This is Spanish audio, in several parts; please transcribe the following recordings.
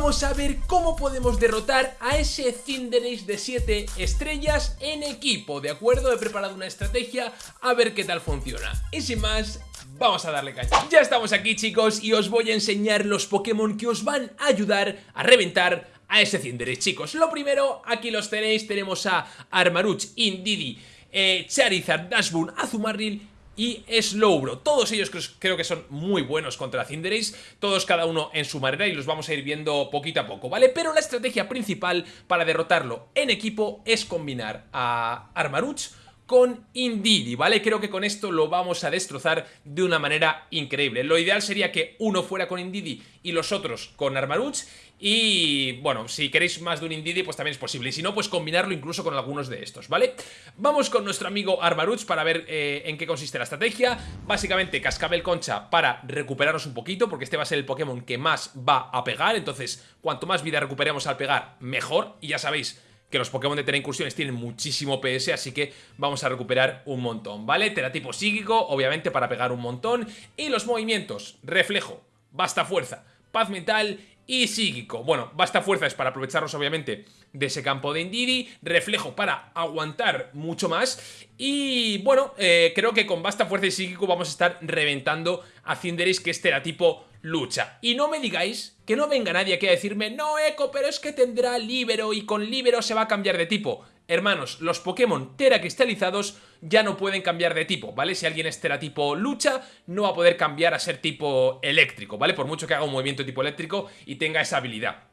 vamos a ver cómo podemos derrotar a ese Cinderace de 7 estrellas en equipo, ¿de acuerdo? He preparado una estrategia a ver qué tal funciona. Y sin más, vamos a darle caña. Ya estamos aquí chicos y os voy a enseñar los Pokémon que os van a ayudar a reventar a ese Cinderace, chicos. Lo primero, aquí los tenéis, tenemos a Armaruch, Indidi, eh, Charizard, Dashboon, Azumarill y Slowbro. Todos ellos creo que son muy buenos contra Cinderace, todos cada uno en su manera y los vamos a ir viendo poquito a poco, ¿vale? Pero la estrategia principal para derrotarlo en equipo es combinar a Armaruch con Indidi, ¿vale? Creo que con esto lo vamos a destrozar de una manera increíble. Lo ideal sería que uno fuera con Indidi y los otros con Armaruch y bueno, si queréis más de un Indidi pues también es posible y si no pues combinarlo incluso con algunos de estos, ¿vale? Vamos con nuestro amigo Armaruch para ver eh, en qué consiste la estrategia Básicamente Cascabel Concha para recuperarnos un poquito porque este va a ser el Pokémon que más va a pegar Entonces cuanto más vida recuperemos al pegar mejor y ya sabéis que los Pokémon de Tera Incursiones tienen muchísimo PS, así que vamos a recuperar un montón, ¿vale? Teratipo psíquico, obviamente para pegar un montón, y los movimientos, reflejo, basta fuerza, paz mental y psíquico. Bueno, basta fuerza es para aprovecharnos obviamente de ese campo de Indidi, reflejo para aguantar mucho más y bueno, eh, creo que con basta fuerza y psíquico vamos a estar reventando a Cinderace que es teratipo lucha. Y no me digáis que no venga nadie aquí a decirme no Eco, pero es que tendrá Libero y con Libero se va a cambiar de tipo. Hermanos, los Pokémon Tera cristalizados ya no pueden cambiar de tipo, ¿vale? Si alguien es Tera tipo lucha, no va a poder cambiar a ser tipo eléctrico, ¿vale? Por mucho que haga un movimiento tipo eléctrico y tenga esa habilidad.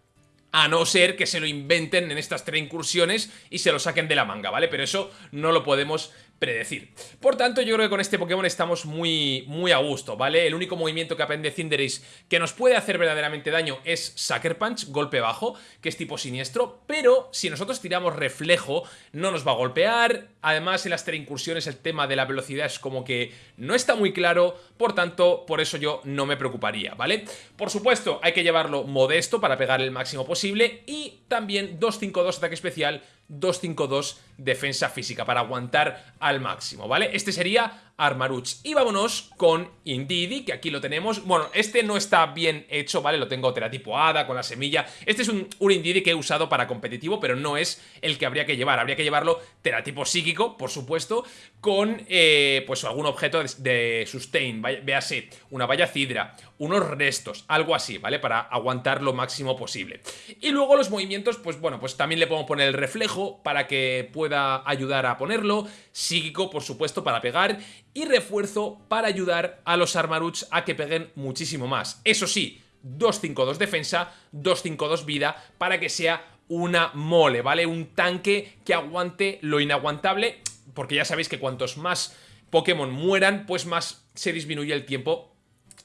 A no ser que se lo inventen en estas tres incursiones y se lo saquen de la manga, ¿vale? Pero eso no lo podemos predecir. Por tanto, yo creo que con este Pokémon estamos muy, muy a gusto, ¿vale? El único movimiento que aprende Cinderace que nos puede hacer verdaderamente daño es Sucker Punch, golpe bajo, que es tipo siniestro, pero si nosotros tiramos reflejo, no nos va a golpear. Además, en las incursiones el tema de la velocidad es como que no está muy claro, por tanto, por eso yo no me preocuparía, ¿vale? Por supuesto, hay que llevarlo modesto para pegar el máximo posible y también 2-5-2 ataque especial 2-5-2 defensa física para aguantar al máximo, ¿vale? Este sería Armaruch. Y vámonos con Indidi, que aquí lo tenemos. Bueno, este no está bien hecho, ¿vale? Lo tengo teratipo Hada, con la semilla. Este es un, un Indidi que he usado para competitivo, pero no es el que habría que llevar. Habría que llevarlo teratipo psíquico, por supuesto, con, eh, pues, algún objeto de, sustain. Véase, una valla cidra, unos restos, algo así, ¿vale? Para aguantar lo máximo posible. Y luego los movimientos, pues bueno, pues también le podemos poner el reflejo para que pueda ayudar a ponerlo. Psíquico, por supuesto, para pegar y refuerzo para ayudar a los Armaruch a que peguen muchísimo más. Eso sí, 2-5-2 defensa, 2-5-2 vida para que sea una mole, ¿vale? Un tanque que aguante lo inaguantable, porque ya sabéis que cuantos más Pokémon mueran, pues más se disminuye el tiempo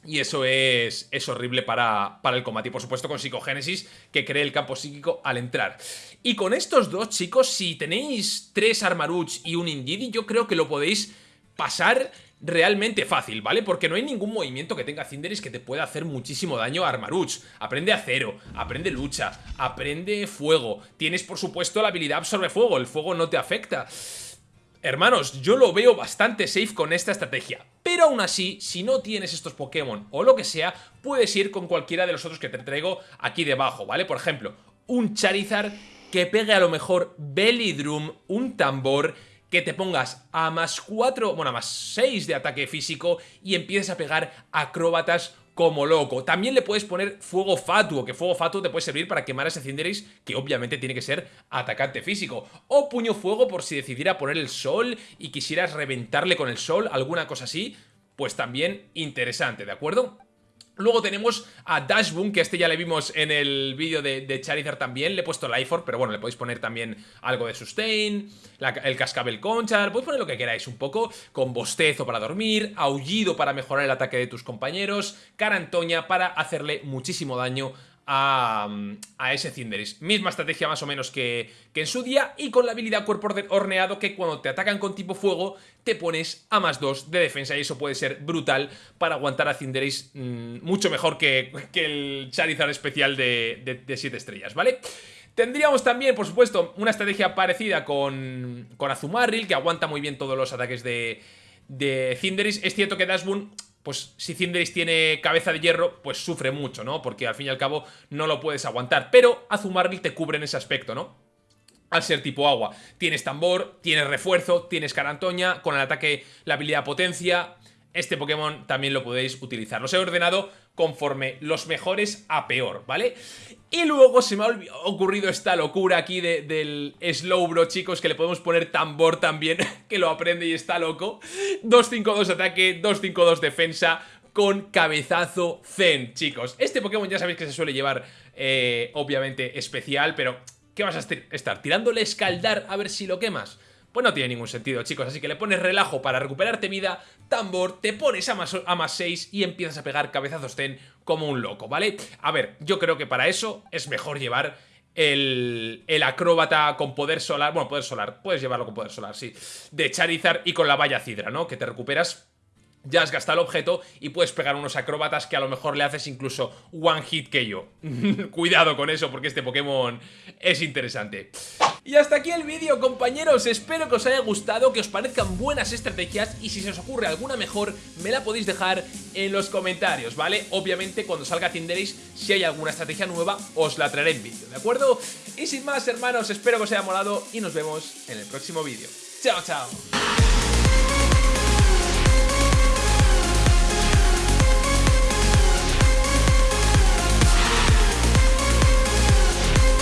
y eso es, es horrible para, para, el combate. Y por supuesto con Psicogénesis, que cree el campo psíquico al entrar. Y con estos dos, chicos, si tenéis tres Armaruch y un Indidi, yo creo que lo podéis pasar realmente fácil, ¿vale? Porque no hay ningún movimiento que tenga Cinderis que te pueda hacer muchísimo daño a Armaruch. Aprende acero, aprende lucha, aprende fuego. Tienes, por supuesto, la habilidad absorbe fuego, el fuego no te afecta. Hermanos, yo lo veo bastante safe con esta estrategia. Pero aún así, si no tienes estos Pokémon o lo que sea, puedes ir con cualquiera de los otros que te traigo aquí debajo, ¿vale? Por ejemplo, un Charizard que pegue a lo mejor Belly Drum, un tambor que te pongas a más 4, bueno, a más 6 de ataque físico y empieces a pegar acróbatas como loco. También le puedes poner fuego fatuo, que fuego fatuo te puede servir para quemar a ese Cinderace, que obviamente tiene que ser atacante físico. O puño fuego por si decidiera poner el sol y quisieras reventarle con el sol, alguna cosa así, pues también interesante, ¿de acuerdo? Luego tenemos a Dashboom, que este ya le vimos en el vídeo de, Charizard también. Le he puesto Life pero bueno, le podéis poner también algo de Sustain, el Cascabel Concha, le podéis poner lo que queráis un poco, con bostezo para dormir, aullido para mejorar el ataque de tus compañeros, Carantoña para hacerle muchísimo daño a, ese Cinderace. Misma estrategia más o menos que, en su día y con la habilidad cuerpo horneado que cuando te atacan con tipo fuego te pones a más 2 de defensa y eso puede ser brutal para aguantar a Cinderace mm, mucho mejor que, el Charizard especial de 7 estrellas, ¿vale? Tendríamos también, por supuesto, una estrategia parecida con, con Azumarril, que aguanta muy bien todos los ataques de, de Cinderace. Es cierto que Dashboon pues si Cinderace tiene cabeza de hierro, pues sufre mucho, ¿no? Porque al fin y al cabo no lo puedes aguantar. Pero Azumarill te cubre en ese aspecto, ¿no? Al ser tipo agua. Tienes tambor, tienes refuerzo, tienes carantoña, con el ataque la habilidad potencia. Este Pokémon también lo podéis utilizar. Los he ordenado conforme los mejores a peor, ¿vale? Y luego se me ha ocurrido esta locura aquí del Slowbro, chicos, que le podemos poner tambor también, que lo aprende y está loco. 2-5-2 ataque, 2-5-2 defensa, con cabezazo Zen, chicos. Este Pokémon ya sabéis que se suele llevar, eh, obviamente, especial, pero ¿qué vas a estar? ¿Tirándole escaldar a ver si lo quemas? Pues no tiene ningún sentido, chicos. Así que le pones relajo para recuperarte vida, tambor, te pones a más, a más 6 y empiezas a pegar cabezazos ten como un loco, ¿vale? A ver, yo creo que para eso es mejor llevar el, el, acróbata con poder solar, bueno, poder solar, puedes llevarlo con poder solar, sí, de Charizard y con la valla Cidra, ¿no? Que te recuperas ya has gastado el objeto y puedes pegar unos acróbatas que a lo mejor le haces incluso one hit que yo. Cuidado con eso porque este Pokémon es interesante. Y hasta aquí el vídeo compañeros, espero que os haya gustado, que os parezcan buenas estrategias y si se os ocurre alguna mejor me la podéis dejar en los comentarios, ¿vale? Obviamente cuando salga Cinderace, si hay alguna estrategia nueva os la traeré en vídeo, ¿de acuerdo? Y sin más hermanos, espero que os haya molado y nos vemos en el próximo vídeo. ¡Chao, chao!